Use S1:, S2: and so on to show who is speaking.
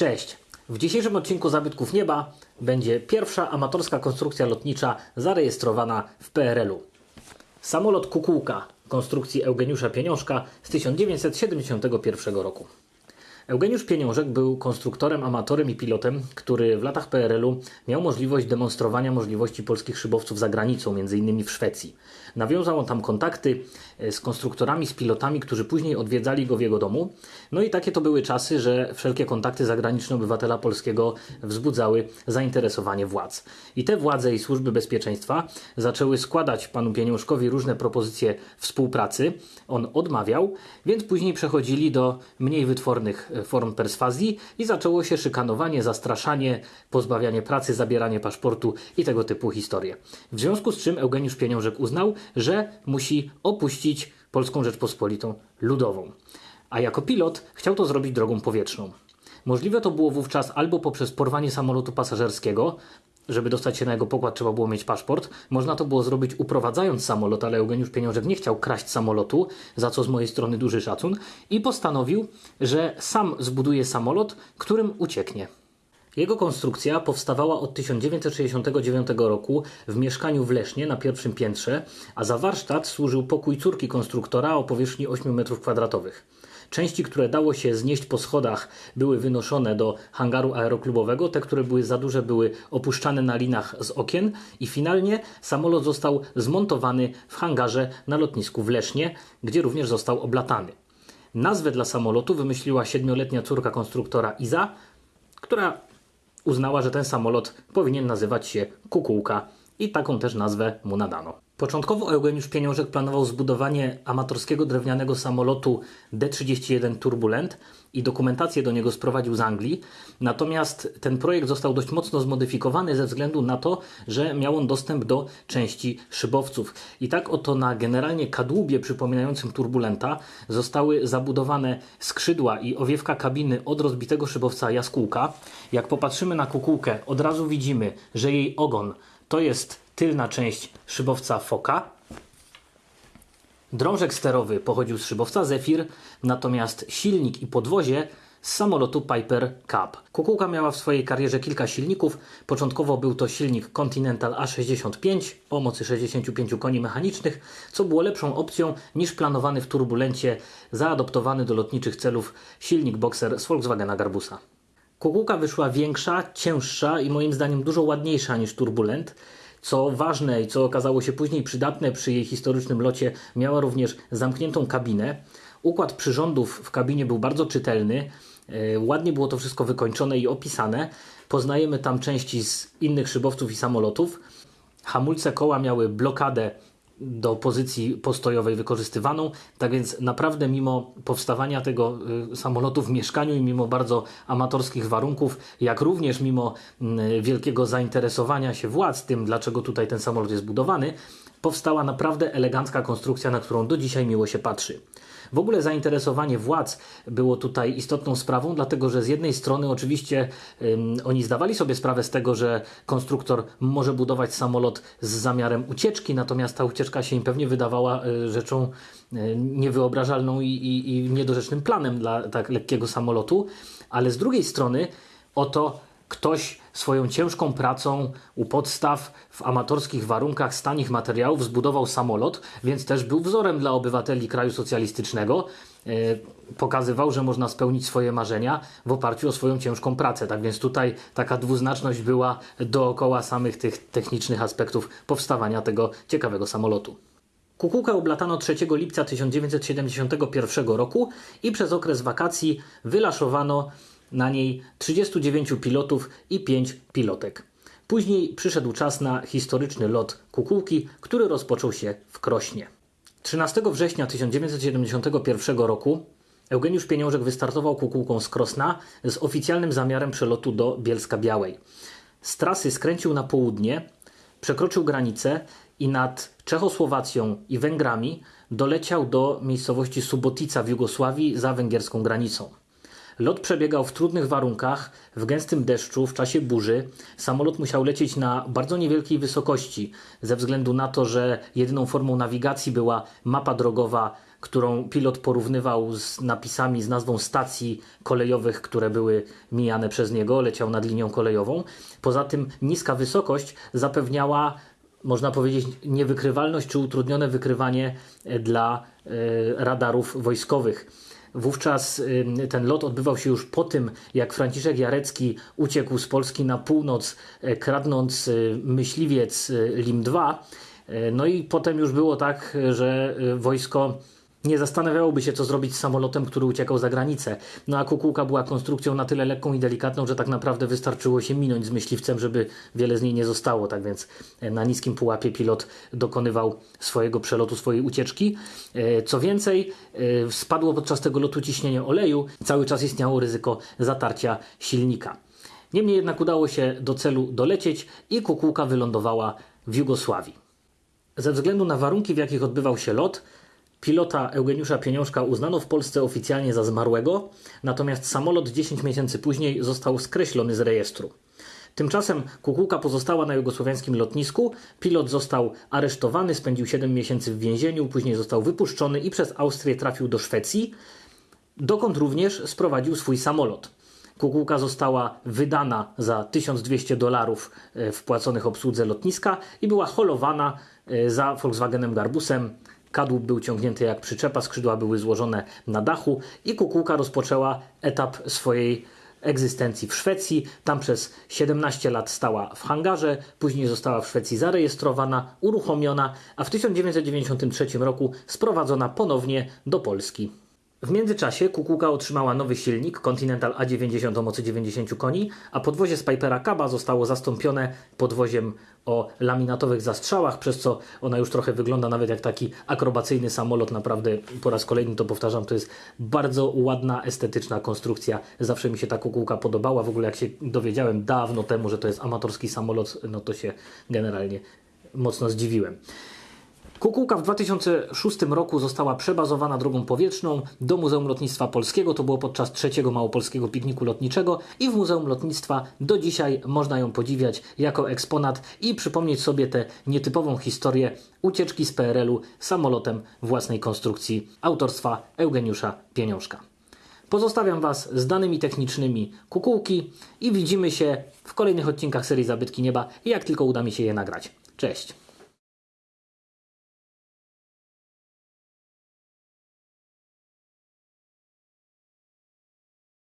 S1: Cześć! W dzisiejszym odcinku Zabytków Nieba będzie pierwsza amatorska konstrukcja lotnicza zarejestrowana w PRL-u. Samolot Kukułka konstrukcji Eugeniusza Pieniążka z 1971 roku. Eugeniusz Pieniążek był konstruktorem, amatorem i pilotem, który w latach PRL-u miał możliwość demonstrowania możliwości polskich szybowców za granicą, m.in. w Szwecji. Nawiązał on tam kontakty e, z konstruktorami, z pilotami, którzy później odwiedzali go w jego domu. No i takie to były czasy, że wszelkie kontakty zagraniczne obywatela polskiego wzbudzały zainteresowanie władz. I te władze i służby bezpieczeństwa zaczęły składać panu Pieniążkowi różne propozycje współpracy. On odmawiał, więc później przechodzili do mniej wytwornych e, form perswazji i zaczęło się szykanowanie, zastraszanie, pozbawianie pracy, zabieranie paszportu i tego typu historie. W związku z czym Eugeniusz Pieniążek uznał, że musi opuścić Polską Rzeczpospolitą Ludową. A jako pilot chciał to zrobić drogą powietrzną. Możliwe to było wówczas albo poprzez porwanie samolotu pasażerskiego, żeby dostać się na jego pokład trzeba było mieć paszport. Można to było zrobić uprowadzając samolot, ale Eugeniusz Pieniążek nie chciał kraść samolotu, za co z mojej strony duży szacun, i postanowił, że sam zbuduje samolot, którym ucieknie. Jego konstrukcja powstawała od 1969 roku w mieszkaniu w Lesznie na pierwszym piętrze, a za warsztat służył pokój córki konstruktora o powierzchni 8 m2. Części, które dało się znieść po schodach, były wynoszone do hangaru aeroklubowego, te, które były za duże, były opuszczane na linach z okien i finalnie samolot został zmontowany w hangarze na lotnisku w Lesznie, gdzie również został oblatany. Nazwę dla samolotu wymyśliła siedmioletnia córka konstruktora Iza, która uznała, że ten samolot powinien nazywać się Kukułka i taką też nazwę mu nadano. Początkowo Eugeniusz Pieniążek planował zbudowanie amatorskiego drewnianego samolotu D-31 Turbulent i dokumentację do niego sprowadził z Anglii. Natomiast ten projekt został dość mocno zmodyfikowany ze względu na to, że miał on dostęp do części szybowców. I tak oto na generalnie kadłubie przypominającym turbulenta zostały zabudowane skrzydła i owiewka kabiny od rozbitego szybowca Jaskółka. Jak popatrzymy na kukułkę, od razu widzimy, że jej ogon to jest tylna część szybowca Foka. Drążek sterowy pochodził z szybowca Zephyr, natomiast silnik i podwozie z samolotu Piper Cub. Kukułka miała w swojej karierze kilka silników. Początkowo był to silnik Continental A65 o mocy 65 koni mechanicznych, co było lepszą opcją niż planowany w turbulencie zaadoptowany do lotniczych celów silnik Boxer z Volkswagena Garbusa. Kukułka wyszła większa, cięższa i moim zdaniem dużo ładniejsza niż turbulent. Co ważne i co okazało się później przydatne przy jej historycznym locie, miała również zamkniętą kabinę. Układ przyrządów w kabinie był bardzo czytelny. E, ładnie było to wszystko wykończone i opisane. Poznajemy tam części z innych szybowców i samolotów. Hamulce koła miały blokadę do pozycji postojowej wykorzystywaną. Tak więc naprawdę mimo powstawania tego y, samolotu w mieszkaniu i mimo bardzo amatorskich warunków, jak również mimo y, wielkiego zainteresowania się władz tym, dlaczego tutaj ten samolot jest budowany, powstała naprawdę elegancka konstrukcja, na którą do dzisiaj miło się patrzy. W ogóle zainteresowanie władz było tutaj istotną sprawą, dlatego że z jednej strony oczywiście um, oni zdawali sobie sprawę z tego, że konstruktor może budować samolot z zamiarem ucieczki, natomiast ta ucieczka się im pewnie wydawała y, rzeczą y, niewyobrażalną i, i, i niedorzecznym planem dla tak lekkiego samolotu, ale z drugiej strony oto ktoś swoją ciężką pracą u podstaw w amatorskich warunkach z tanich materiałów zbudował samolot, więc też był wzorem dla obywateli kraju socjalistycznego. E, pokazywał, że można spełnić swoje marzenia w oparciu o swoją ciężką pracę. Tak więc tutaj taka dwuznaczność była dookoła samych tych technicznych aspektów powstawania tego ciekawego samolotu. Kukułkę oblatano 3 lipca 1971 roku i przez okres wakacji wylaszowano na niej 39 pilotów i 5 pilotek. Później przyszedł czas na historyczny lot Kukułki, który rozpoczął się w Krośnie. 13 września 1971 roku Eugeniusz Pieniążek wystartował Kukułką z Krosna z oficjalnym zamiarem przelotu do Bielska Białej. Z trasy skręcił na południe, przekroczył granicę i nad Czechosłowacją i Węgrami doleciał do miejscowości Subotica w Jugosławii za węgierską granicą. Lot przebiegał w trudnych warunkach, w gęstym deszczu, w czasie burzy. Samolot musiał lecieć na bardzo niewielkiej wysokości, ze względu na to, że jedyną formą nawigacji była mapa drogowa którą pilot porównywał z napisami z nazwą stacji kolejowych, które były mijane przez niego, leciał nad linią kolejową. Poza tym niska wysokość zapewniała można powiedzieć, niewykrywalność czy utrudnione wykrywanie dla e, radarów wojskowych. Wówczas y, ten lot odbywał się już po tym, jak Franciszek Jarecki uciekł z Polski na północ, e, kradnąc y, myśliwiec y, Lim-2. E, No i potem już było tak, że wojsko nie zastanawiałoby się, co zrobić z samolotem, który uciekał za granicę. No a kukułka była konstrukcją na tyle lekką i delikatną, że tak naprawdę wystarczyło się minąć z myśliwcem, żeby wiele z niej nie zostało. Tak więc e, na niskim pułapie pilot dokonywał swojego przelotu, swojej ucieczki. E, Co więcej, e, spadło podczas tego lotu ciśnienie oleju, cały czas istniało ryzyko zatarcia silnika. Niemniej jednak udało się do celu dolecieć i kukułka wylądowała w Jugosławii. Ze względu na warunki, w jakich odbywał się lot, pilota Eugeniusza Pieniążka uznano w Polsce oficjalnie za zmarłego, natomiast samolot 10 miesięcy później został skreślony z rejestru. Tymczasem kukułka pozostała na jugosłowiańskim lotnisku, pilot został aresztowany, spędził 7 miesięcy w więzieniu, później został wypuszczony i przez Austrię trafił do Szwecji, dokąd również sprowadził swój samolot. Kukułka została wydana za 1200 dolarów e, wpłaconych obsłudze lotniska i była holowana e, za Volkswagenem Garbusem. Kadłub był ciągnięty jak przyczepa, skrzydła były złożone na dachu i kukułka rozpoczęła etap swojej egzystencji w Szwecji. Tam przez 17 lat stała w hangarze, później została w Szwecji zarejestrowana, uruchomiona, a w 1993 roku sprowadzona ponownie do Polski. W międzyczasie kukułka otrzymała nowy silnik Continental A90 o mocy 90 koni, a podwozie z Pipera zostało zastąpione podwoziem o laminatowych zastrzałach, przez co ona już trochę wygląda nawet jak taki akrobacyjny samolot. Naprawdę po raz kolejny to powtarzam, to jest bardzo ładna, estetyczna konstrukcja. Zawsze mi się ta kukułka podobała. W ogóle jak się dowiedziałem dawno temu, że to jest amatorski samolot, no to się generalnie mocno zdziwiłem. Kukułka w 2006 roku została przebazowana drogą powietrzną do Muzeum Lotnictwa Polskiego. To było podczas trzeciego Małopolskiego Pikniku Lotniczego i w Muzeum Lotnictwa do dzisiaj można ją podziwiać jako eksponat i przypomnieć sobie tę nietypową historię ucieczki z PRL-u samolotem własnej konstrukcji autorstwa Eugeniusza Pieniążka. Pozostawiam Was z danymi technicznymi kukułki i widzimy się w kolejnych odcinkach serii Zabytki Nieba, jak tylko uda mi się je nagrać. Cześć!